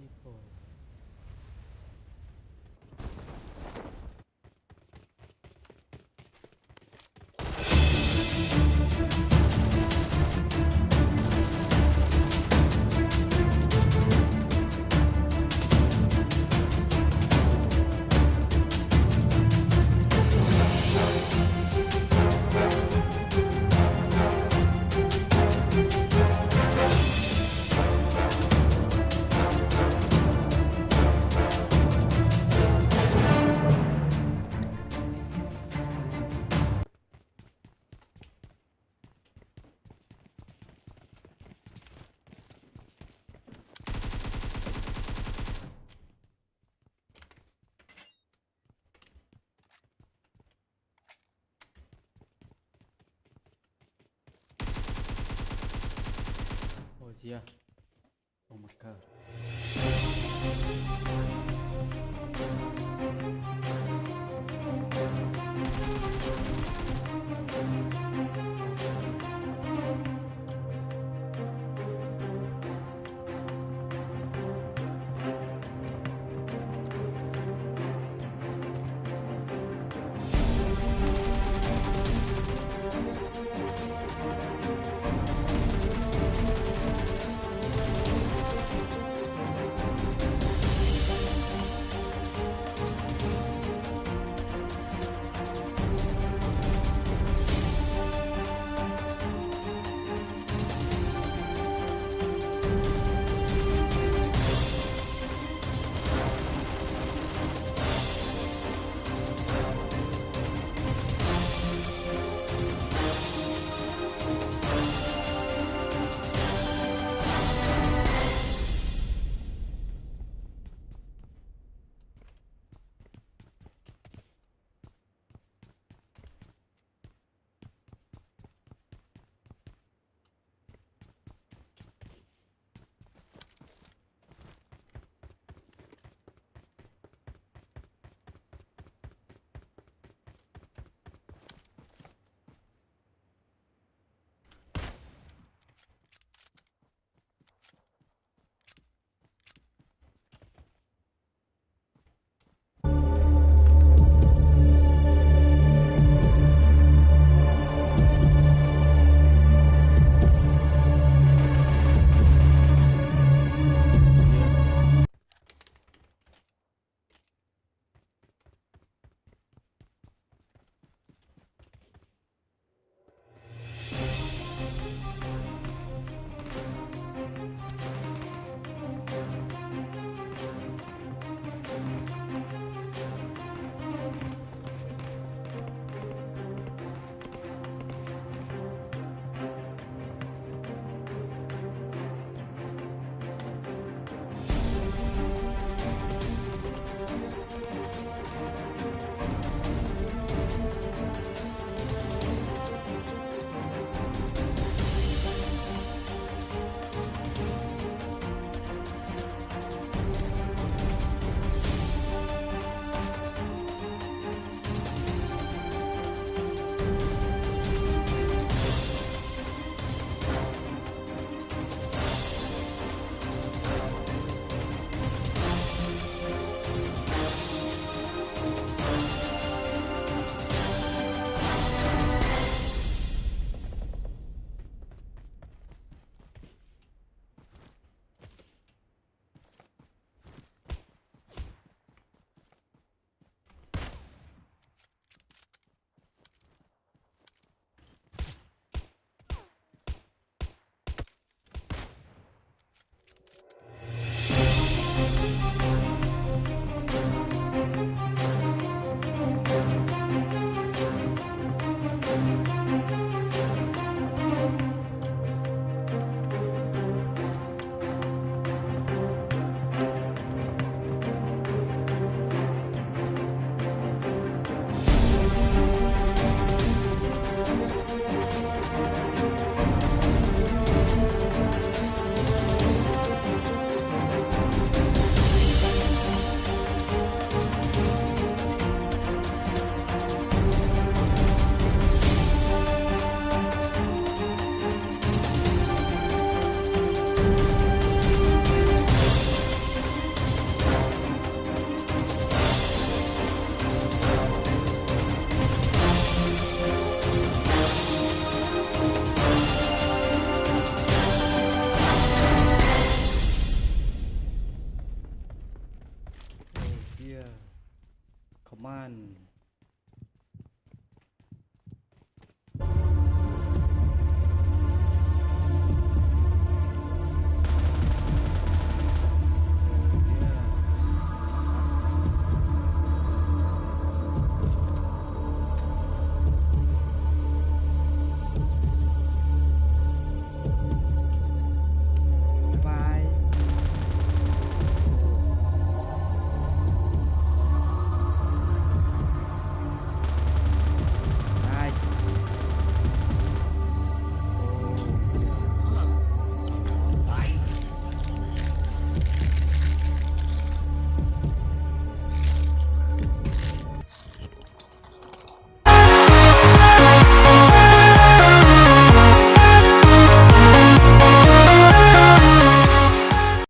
people. Oh yeah. Oh one